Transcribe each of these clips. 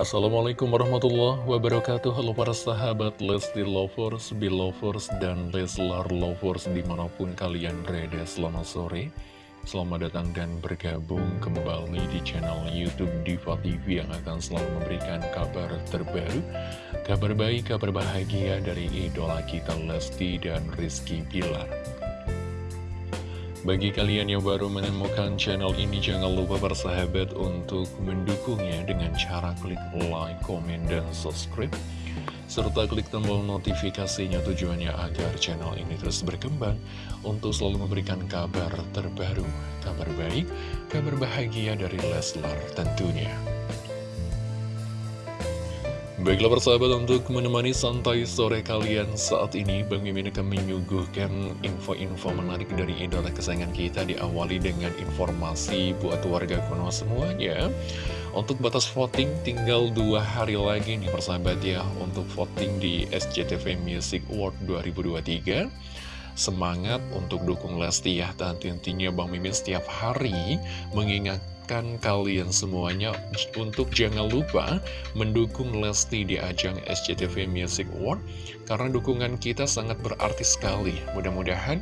Assalamualaikum warahmatullahi wabarakatuh. Halo para sahabat Lesti Lovers, Belovers, dan Leslar Lovers di mana pun kalian berada selamat sore. Selamat datang dan bergabung kembali di channel Youtube Diva TV yang akan selalu memberikan kabar terbaru Kabar baik, kabar bahagia dari idola kita Lesti dan Rizky Pilar bagi kalian yang baru menemukan channel ini, jangan lupa bersahabat untuk mendukungnya dengan cara klik like, komen, dan subscribe. Serta klik tombol notifikasinya tujuannya agar channel ini terus berkembang untuk selalu memberikan kabar terbaru, kabar baik, kabar bahagia dari Leslar tentunya. Baiklah persahabat untuk menemani santai sore kalian saat ini Bang Mimin akan menyuguhkan info-info menarik dari idola kesayangan kita Diawali dengan informasi buat warga kuno semuanya. Untuk batas voting tinggal dua hari lagi nih persahabat ya Untuk voting di SCTV Music Award 2023 Semangat untuk dukung Lesti ya Dan tentunya Bang Mimin setiap hari mengingat mengingatkan kalian semuanya untuk jangan lupa mendukung Lesti di ajang SCTV Music Award karena dukungan kita sangat berarti sekali. Mudah-mudahan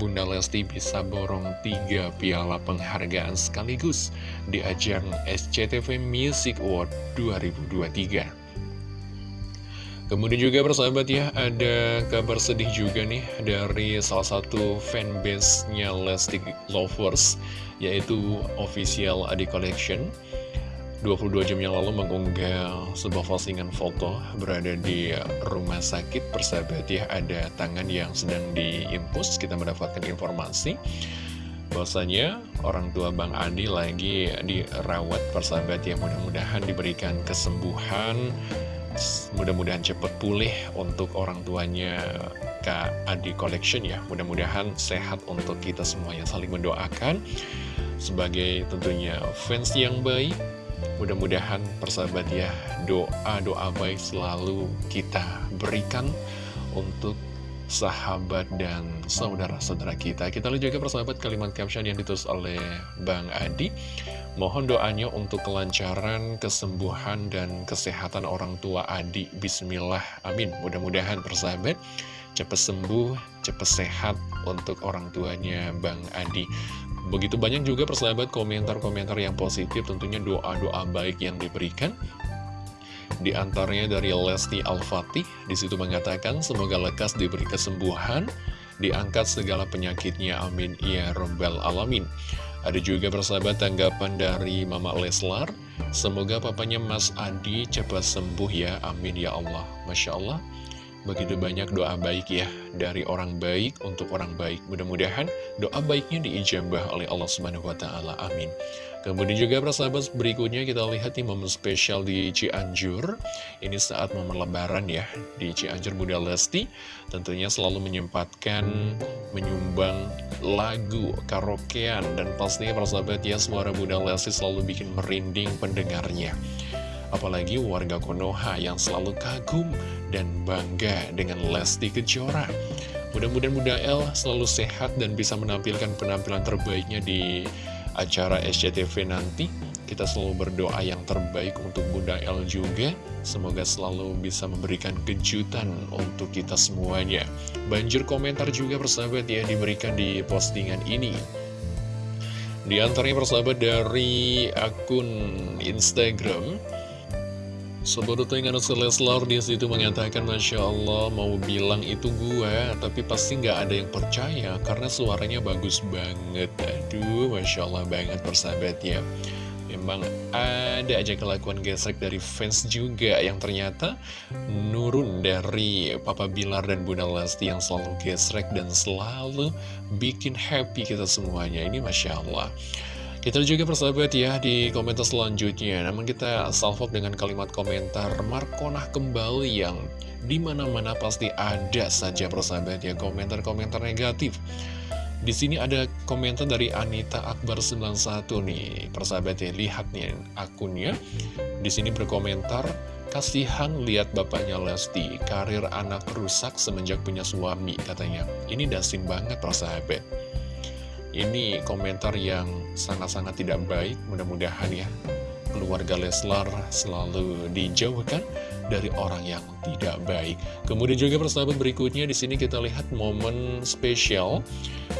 Bunda Lesti bisa borong tiga piala penghargaan sekaligus di ajang SCTV Music Award 2023. Kemudian juga persahabat ya, ada kabar sedih juga nih dari salah satu fanbase-nya Lesti Lovers, yaitu Official Adi Collection. 22 jam yang lalu mengunggah sebuah postingan foto berada di rumah sakit. Persahabat ya ada tangan yang sedang diimpus. Kita mendapatkan informasi bahwasanya orang tua Bang Adi lagi dirawat. Persahabat ya mudah-mudahan diberikan kesembuhan Mudah-mudahan cepat pulih untuk orang tuanya Kak Adi Collection ya. Mudah-mudahan sehat untuk kita semua yang saling mendoakan Sebagai tentunya fans yang baik. Mudah-mudahan persahabat ya Doa-doa baik selalu kita berikan Untuk sahabat dan saudara-saudara kita Kita lihat juga persahabat kalimat caption yang ditulis oleh Bang Adi Mohon doanya untuk kelancaran, kesembuhan, dan kesehatan orang tua Adi. Bismillah, amin. Mudah-mudahan persahabat cepat sembuh, cepat sehat untuk orang tuanya Bang Adi. Begitu banyak juga persahabat komentar-komentar yang positif, tentunya doa-doa baik yang diberikan. Di antaranya dari Lesti Al-Fatih, di situ mengatakan semoga lekas diberi kesembuhan, diangkat segala penyakitnya, amin, ya Rabbal Alamin. Ada juga persahabat tanggapan dari Mama Leslar Semoga papanya Mas Adi cepat sembuh ya, amin ya Allah Masya Allah Begitu banyak doa baik ya dari orang baik untuk orang baik. Mudah-mudahan doa baiknya diijabah oleh Allah Subhanahu wa taala. Amin. Kemudian juga persahabat berikutnya kita lihat nih momen spesial di Cianjur. Ini saat momen lebaran ya di Cianjur Bunda Lesti. Tentunya selalu menyempatkan menyumbang lagu karaokean dan pastinya persahabat ya suara Bunda Lesti selalu bikin merinding pendengarnya. Apalagi warga Konoha yang selalu kagum dan bangga dengan Lesti Kejora. Mudah-mudahan Bunda El selalu sehat dan bisa menampilkan penampilan terbaiknya di acara SCTV nanti. Kita selalu berdoa yang terbaik untuk Bunda El juga. Semoga selalu bisa memberikan kejutan untuk kita semuanya. Banjir komentar juga persahabat ya diberikan di postingan ini. Di antaranya persahabat dari akun Instagram Sobat Tengan Leslar di situ mengatakan Masya Allah mau bilang itu gua Tapi pasti nggak ada yang percaya Karena suaranya bagus banget. Aduh Masya Allah banget persahabat ya. Memang ada aja kelakuan gesek dari fans juga Yang ternyata nurun dari Papa Bilar dan Bunda Lesti Yang selalu gesrek dan selalu bikin happy kita semuanya. Ini Masya Allah kita juga persahabat ya di komentar selanjutnya Namun kita salvok dengan kalimat komentar Markonah kembali yang di mana-mana pasti ada saja persahabat ya komentar-komentar negatif di sini ada komentar dari Anita Akbar 91 nih, persahabat ya, lihat nih akunnya. Di sini berkomentar, kasihan lihat bapaknya Lesti, karir anak rusak semenjak punya suami katanya. Ini dasim banget persahabat. Ini komentar yang sangat-sangat tidak baik, mudah-mudahan ya keluarga Leslar selalu dijauhkan dari orang yang tidak baik. Kemudian juga persahabat berikutnya di sini kita lihat momen spesial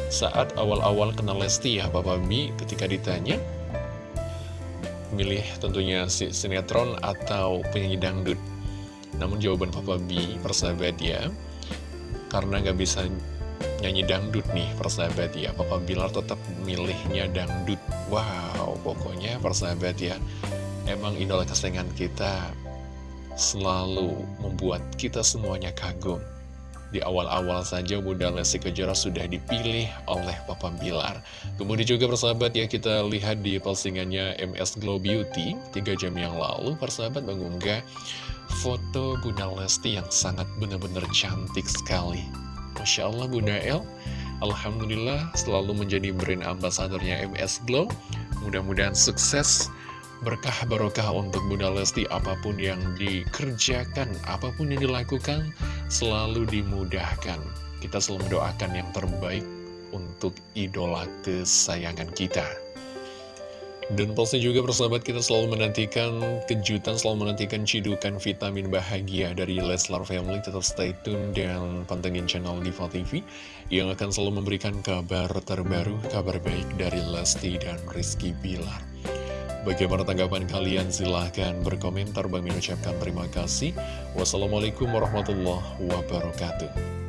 saat awal-awal kenal Lesti ya Bapak Mi ketika ditanya milih tentunya si sinetron atau penyanyi dangdut. Namun jawaban Papa B persahabat ya karena nggak bisa nyanyi dangdut nih persahabat ya Papa Bilar tetap milihnya dangdut Wow pokoknya persahabat ya Emang idola kesayangan kita selalu membuat kita semuanya kagum di awal-awal saja Bunda Lesti Kejora sudah dipilih oleh Papa Bilar. Kemudian juga persahabat ya kita lihat di postingannya MS Glow Beauty 3 jam yang lalu persahabat mengunggah foto Bunda Lesti yang sangat benar-benar cantik sekali. Masya Allah Bunda El, Alhamdulillah selalu menjadi brand ambasadornya MS Glow. Mudah-mudahan sukses berkah barokah untuk Bunda Lesti apa pun yang dikerjakan, apa pun yang dilakukan selalu dimudahkan. Kita selalu mendoakan yang terbaik untuk idola kesayangan kita. Dan pasti juga persahabat kita selalu menantikan kejutan, selalu menantikan cidukan vitamin bahagia dari Leslar Family. Tetap stay tune dan pantengin channel Diva TV yang akan selalu memberikan kabar terbaru, kabar baik dari Lesti dan Rizky Bilar. Bagaimana tanggapan kalian? Silahkan berkomentar. Bagi mengucapkan terima kasih. Wassalamualaikum warahmatullahi wabarakatuh.